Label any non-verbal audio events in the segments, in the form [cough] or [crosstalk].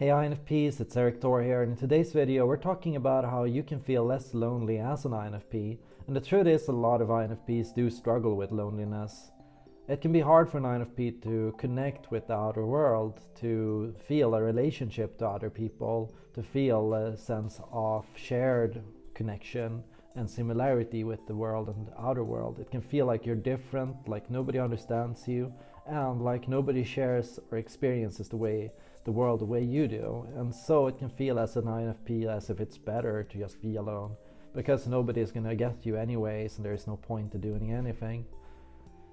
Hey INFPs, it's Erik Thor here and in today's video we're talking about how you can feel less lonely as an INFP and the truth is a lot of INFPs do struggle with loneliness. It can be hard for an INFP to connect with the outer world, to feel a relationship to other people, to feel a sense of shared connection and similarity with the world and the outer world. It can feel like you're different, like nobody understands you and like nobody shares or experiences the way the world the way you do. And so it can feel as an INFP as if it's better to just be alone because nobody is going to get you anyways and there's no point to doing anything.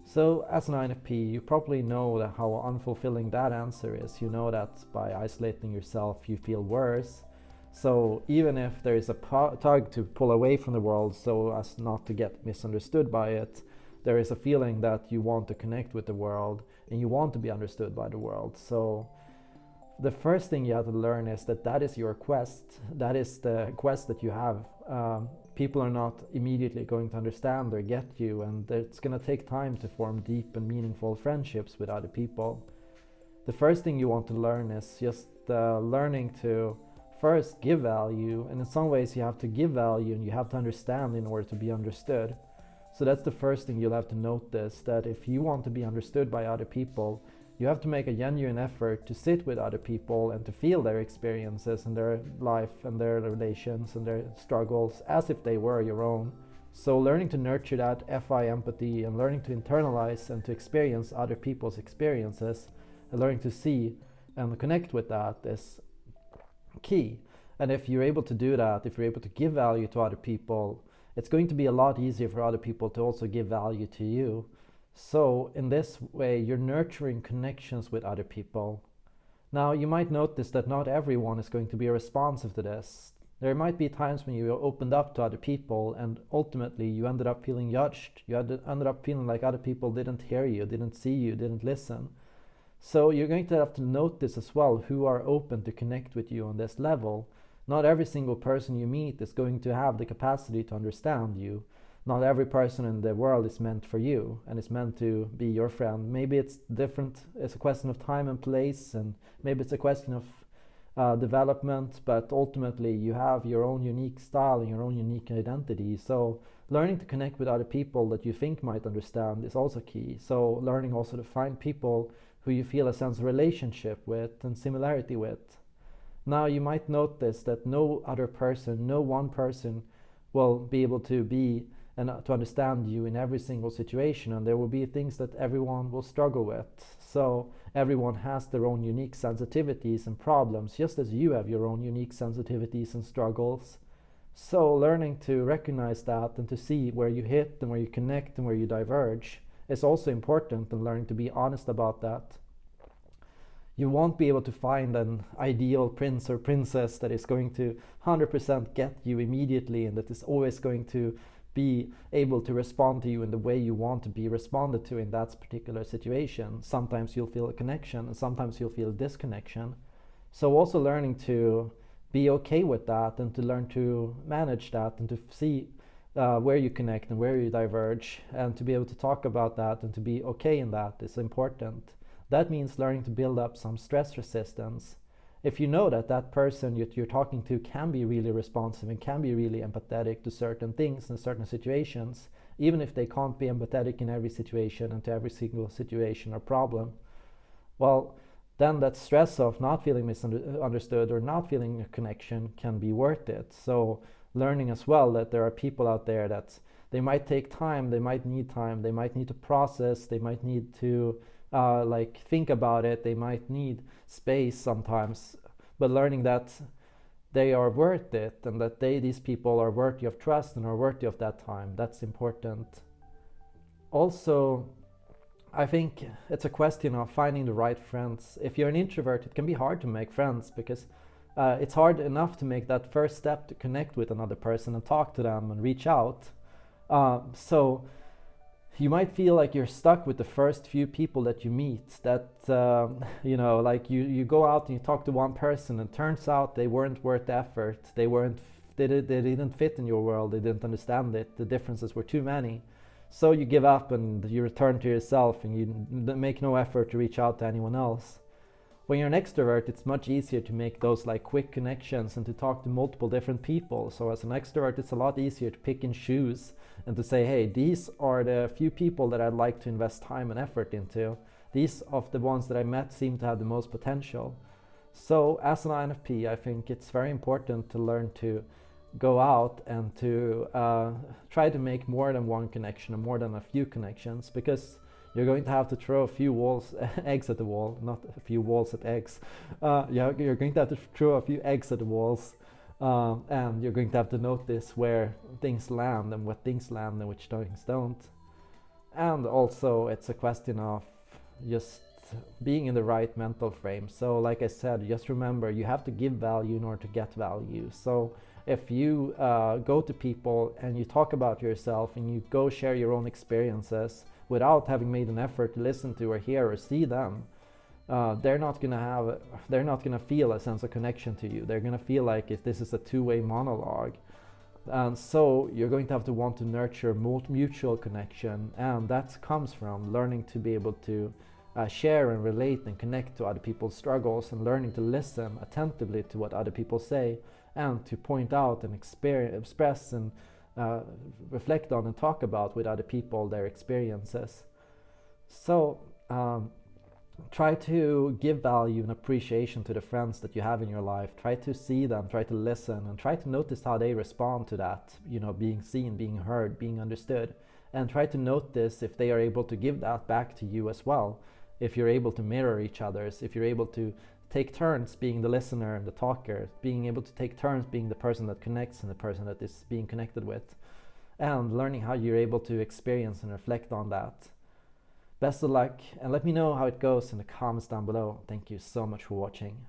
So as an INFP, you probably know that how unfulfilling that answer is. You know that by isolating yourself, you feel worse. So even if there is a tug to pull away from the world so as not to get misunderstood by it, there is a feeling that you want to connect with the world and you want to be understood by the world. So the first thing you have to learn is that that is your quest. That is the quest that you have. Um, people are not immediately going to understand or get you, and it's going to take time to form deep and meaningful friendships with other people. The first thing you want to learn is just uh, learning to first give value, and in some ways, you have to give value and you have to understand in order to be understood. So that's the first thing you'll have to notice that if you want to be understood by other people, you have to make a genuine effort to sit with other people and to feel their experiences and their life and their relations and their struggles as if they were your own. So learning to nurture that FI empathy and learning to internalize and to experience other people's experiences and learning to see and connect with that is key. And if you're able to do that, if you're able to give value to other people, it's going to be a lot easier for other people to also give value to you. So in this way, you're nurturing connections with other people. Now, you might notice that not everyone is going to be responsive to this. There might be times when you opened up to other people and ultimately you ended up feeling judged. You ended up feeling like other people didn't hear you, didn't see you, didn't listen. So you're going to have to notice as well who are open to connect with you on this level. Not every single person you meet is going to have the capacity to understand you not every person in the world is meant for you and is meant to be your friend. Maybe it's different, it's a question of time and place, and maybe it's a question of uh, development, but ultimately you have your own unique style and your own unique identity. So learning to connect with other people that you think might understand is also key. So learning also to find people who you feel a sense of relationship with and similarity with. Now you might notice that no other person, no one person will be able to be and uh, to understand you in every single situation and there will be things that everyone will struggle with. So everyone has their own unique sensitivities and problems just as you have your own unique sensitivities and struggles. So learning to recognize that and to see where you hit and where you connect and where you diverge is also important and learning to be honest about that you won't be able to find an ideal prince or princess that is going to 100% get you immediately and that is always going to be able to respond to you in the way you want to be responded to in that particular situation. Sometimes you'll feel a connection and sometimes you'll feel disconnection. So also learning to be okay with that and to learn to manage that and to see uh, where you connect and where you diverge and to be able to talk about that and to be okay in that is important. That means learning to build up some stress resistance if you know that that person you're talking to can be really responsive and can be really empathetic to certain things and certain situations, even if they can't be empathetic in every situation and to every single situation or problem, well, then that stress of not feeling misunderstood or not feeling a connection can be worth it. So learning as well that there are people out there that they might take time, they might need time, they might need to process, they might need to uh, like think about it they might need space sometimes. But learning that they are worth it and that they these people are worthy of trust and are worthy of that time that's important. Also I think it's a question of finding the right friends. If you're an introvert it can be hard to make friends because uh, it's hard enough to make that first step to connect with another person and talk to them and reach out uh, so you might feel like you're stuck with the first few people that you meet that um, [laughs] you know like you you go out and you talk to one person and turns out they weren't worth the effort they weren't they, did, they didn't fit in your world they didn't understand it the differences were too many. So you give up and you return to yourself and you make no effort to reach out to anyone else when you're an extrovert, it's much easier to make those like quick connections and to talk to multiple different people. So as an extrovert, it's a lot easier to pick and choose and to say, hey, these are the few people that I'd like to invest time and effort into. These of the ones that I met seem to have the most potential. So as an INFP, I think it's very important to learn to go out and to uh, try to make more than one connection or more than a few connections because you're going to have to throw a few walls, [laughs] eggs at the wall, not a few walls at eggs. Uh, yeah, you're going to have to throw a few eggs at the walls, uh, and you're going to have to notice where things land and what things land and which things don't. And also, it's a question of just being in the right mental frame. So, like I said, just remember you have to give value in order to get value. So, if you uh, go to people and you talk about yourself and you go share your own experiences without having made an effort to listen to or hear or see them, uh, they're not gonna have, they're not gonna feel a sense of connection to you. They're gonna feel like if this is a two-way monologue. And so you're going to have to want to nurture mutual connection, and that comes from learning to be able to uh, share and relate and connect to other people's struggles and learning to listen attentively to what other people say and to point out and express and uh, reflect on and talk about with other people their experiences. So um, try to give value and appreciation to the friends that you have in your life. Try to see them, try to listen, and try to notice how they respond to that, you know, being seen, being heard, being understood. And try to notice if they are able to give that back to you as well. If you're able to mirror each other's, if you're able to take turns being the listener and the talker, being able to take turns being the person that connects and the person that is being connected with, and learning how you're able to experience and reflect on that. Best of luck, and let me know how it goes in the comments down below. Thank you so much for watching.